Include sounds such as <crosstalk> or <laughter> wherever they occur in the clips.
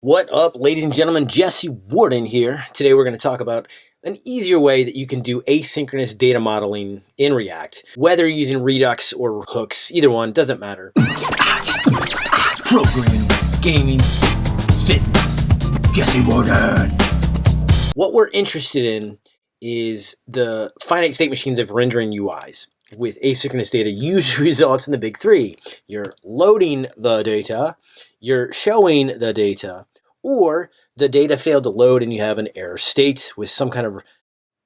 What up, ladies and gentlemen? Jesse Warden here. Today we're going to talk about an easier way that you can do asynchronous data modeling in React. Whether you're using Redux or hooks, either one, doesn't matter. Programming, gaming, fitness. Jesse Warden. What we're interested in is the finite state machines of rendering UIs. With asynchronous data usually <laughs> results in the big three. You're loading the data, you're showing the data, or the data failed to load and you have an error state with some kind of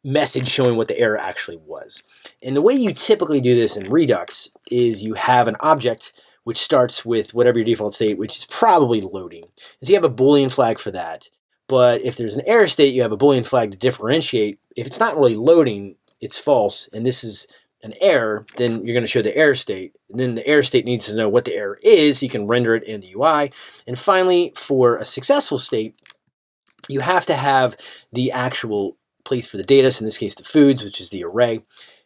message showing what the error actually was. And the way you typically do this in Redux is you have an object which starts with whatever your default state, which is probably loading. And so you have a Boolean flag for that. But if there's an error state, you have a Boolean flag to differentiate. If it's not really loading, it's false. And this is an error, then you're going to show the error state. And then the error state needs to know what the error is. You can render it in the UI. And finally, for a successful state, you have to have the actual place for the data. So in this case, the foods, which is the array.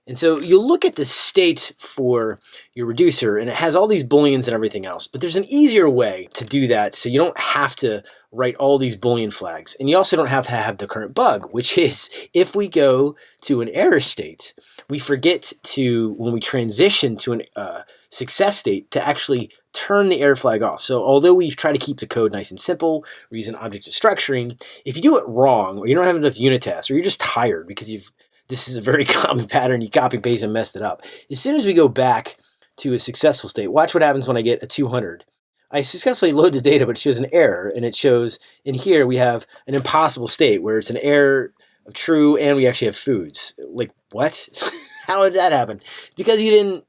And so you look at the state for your reducer and it has all these booleans and everything else, but there's an easier way to do that so you don't have to write all these boolean flags. And you also don't have to have the current bug, which is if we go to an error state, we forget to, when we transition to a uh, success state, to actually turn the error flag off. So although we've tried to keep the code nice and simple, we're using object structuring, if you do it wrong, or you don't have enough unit tests, or you're just tired because you've this is a very <laughs> common pattern. You copy paste and messed it up. As soon as we go back to a successful state, watch what happens when I get a 200. I successfully load the data, but it shows an error. And it shows in here we have an impossible state where it's an error of true and we actually have foods. Like, what? <laughs> How did that happen? Because you didn't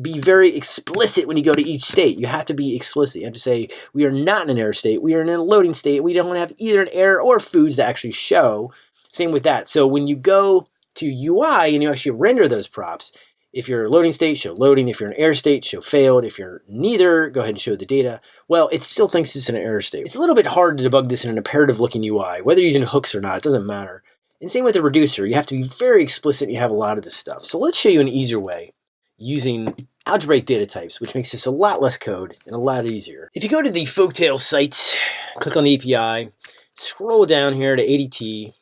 be very explicit when you go to each state. You have to be explicit. You have to say, we are not in an error state. We are in a loading state. We don't have either an error or foods to actually show. Same with that. So when you go to UI and you actually render those props, if you're loading state, show loading. If you're in error state, show failed. If you're neither, go ahead and show the data. Well, it still thinks it's in an error state. It's a little bit hard to debug this in an imperative looking UI. Whether you're using hooks or not, it doesn't matter. And same with the reducer. You have to be very explicit you have a lot of this stuff. So let's show you an easier way using algebraic data types, which makes this a lot less code and a lot easier. If you go to the Folktale site, click on the API, scroll down here to ADT,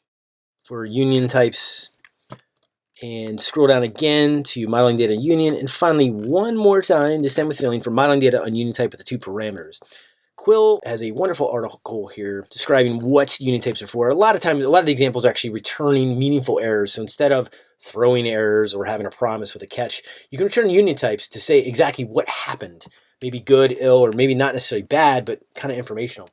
for union types and scroll down again to modeling data union and finally one more time this time with filling for modeling data on union type with the two parameters quill has a wonderful article here describing what union types are for a lot of times a lot of the examples are actually returning meaningful errors so instead of throwing errors or having a promise with a catch you can return union types to say exactly what happened maybe good ill or maybe not necessarily bad but kind of informational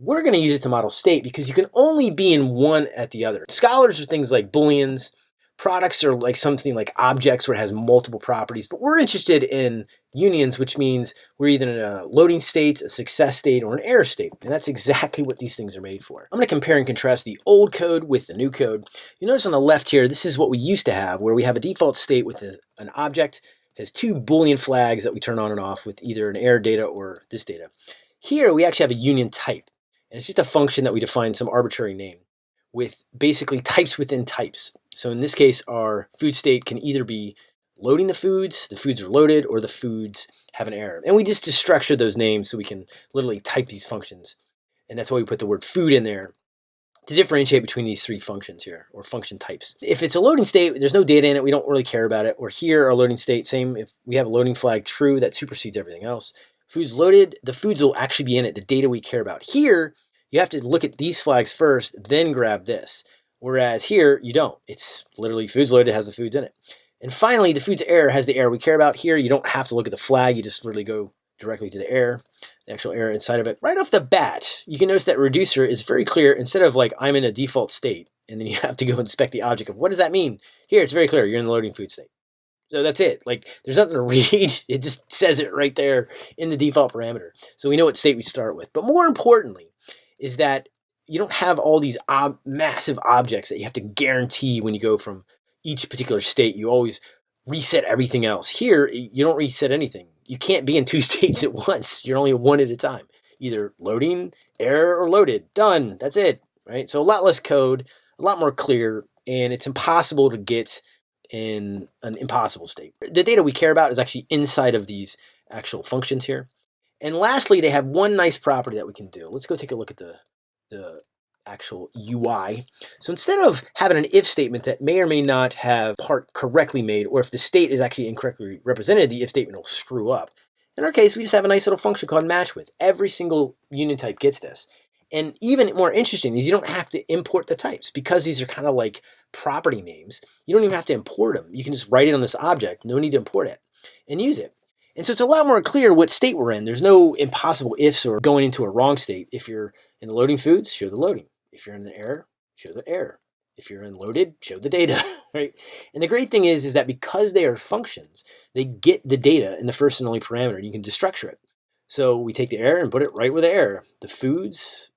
we're going to use it to model state because you can only be in one at the other. Scalars are things like booleans. Products are like something like objects where it has multiple properties. But we're interested in unions, which means we're either in a loading state, a success state, or an error state. And that's exactly what these things are made for. I'm going to compare and contrast the old code with the new code. You notice on the left here, this is what we used to have, where we have a default state with an object has two Boolean flags that we turn on and off with either an error data or this data. Here, we actually have a union type. And it's just a function that we define some arbitrary name with basically types within types. So in this case, our food state can either be loading the foods, the foods are loaded, or the foods have an error. And we just structure those names so we can literally type these functions. And that's why we put the word food in there to differentiate between these three functions here, or function types. If it's a loading state, there's no data in it, we don't really care about it. Or here, our loading state, same, if we have a loading flag true, that supersedes everything else. Foods loaded, the foods will actually be in it, the data we care about. Here, you have to look at these flags first, then grab this. Whereas here, you don't. It's literally foods loaded has the foods in it. And finally, the foods air has the air we care about. Here, you don't have to look at the flag. You just literally go directly to the air, the actual air inside of it. Right off the bat, you can notice that reducer is very clear. Instead of like, I'm in a default state, and then you <laughs> have to go inspect the object of what does that mean? Here, it's very clear. You're in the loading food state. So that's it. Like there's nothing to <laughs> read. It just says it right there in the default parameter. So we know what state we start with. But more importantly is that you don't have all these ob massive objects that you have to guarantee when you go from each particular state. You always reset everything else. Here, you don't reset anything. You can't be in two <laughs> states at once. You're only one at a time. Either loading, error, or loaded. Done. That's it. Right? So a lot less code, a lot more clear, and it's impossible to get in an impossible state. The data we care about is actually inside of these actual functions here. And lastly, they have one nice property that we can do. Let's go take a look at the, the actual UI. So instead of having an if statement that may or may not have part correctly made, or if the state is actually incorrectly represented, the if statement will screw up. In our case, we just have a nice little function called match with. Every single union type gets this. And even more interesting is you don't have to import the types because these are kind of like property names. You don't even have to import them. You can just write it on this object, no need to import it, and use it. And so it's a lot more clear what state we're in. There's no impossible ifs or going into a wrong state. If you're in the loading foods, show the loading. If you're in the error, show the error. If you're in loaded, show the data, <laughs> right? And the great thing is, is that because they are functions, they get the data in the first and only parameter. You can destructure it. So we take the error and put it right where the error. The foods,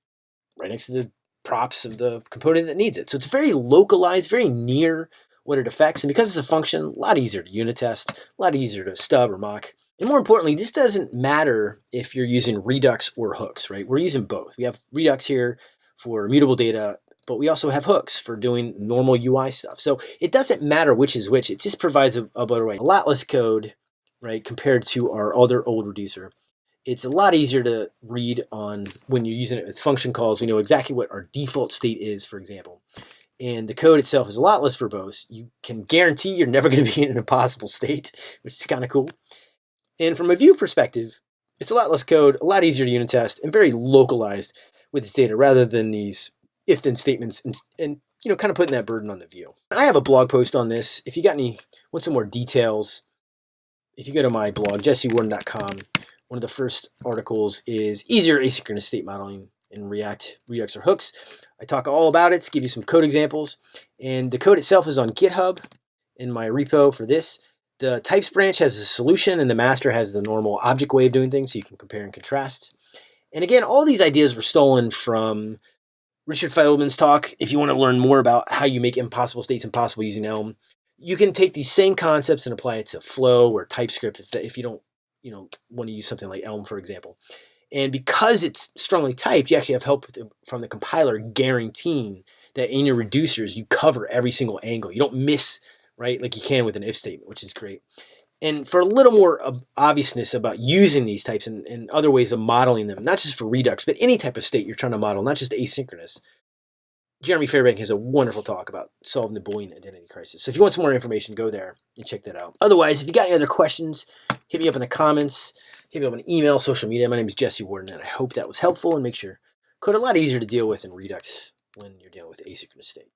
right next to the props of the component that needs it. So it's very localized, very near what it affects. And because it's a function, a lot easier to unit test, a lot easier to stub or mock. And more importantly, this doesn't matter if you're using Redux or hooks, right? We're using both. We have Redux here for immutable data, but we also have hooks for doing normal UI stuff. So it doesn't matter which is which. It just provides a, a better way. A lot less code, right, compared to our other old reducer it's a lot easier to read on when you're using it with function calls. We know exactly what our default state is, for example. And the code itself is a lot less verbose. You can guarantee you're never going to be in an impossible state, <laughs> which is kind of cool. And from a view perspective, it's a lot less code, a lot easier to unit test, and very localized with its data rather than these if-then statements and, and you know, kind of putting that burden on the view. I have a blog post on this. If you got any, want some more details, if you go to my blog, jessewarden.com, one of the first articles is easier asynchronous state modeling in React, Redux, or hooks. I talk all about it, give you some code examples, and the code itself is on GitHub in my repo for this. The types branch has a solution, and the master has the normal object way of doing things, so you can compare and contrast. And again, all these ideas were stolen from Richard Feldman's talk. If you want to learn more about how you make impossible states impossible using Elm, you can take these same concepts and apply it to Flow or TypeScript if, if you don't you know, want to use something like Elm, for example. And because it's strongly typed, you actually have help the, from the compiler guaranteeing that in your reducers, you cover every single angle. You don't miss, right, like you can with an if statement, which is great. And for a little more obviousness about using these types and, and other ways of modeling them, not just for Redux, but any type of state you're trying to model, not just asynchronous, Jeremy Fairbank has a wonderful talk about solving the Boolean identity crisis. So if you want some more information, go there and check that out. Otherwise, if you got any other questions, hit me up in the comments, hit me up on email, social media. My name is Jesse Warden, and I hope that was helpful and makes your code a lot easier to deal with in Redux when you're dealing with asynchronous state.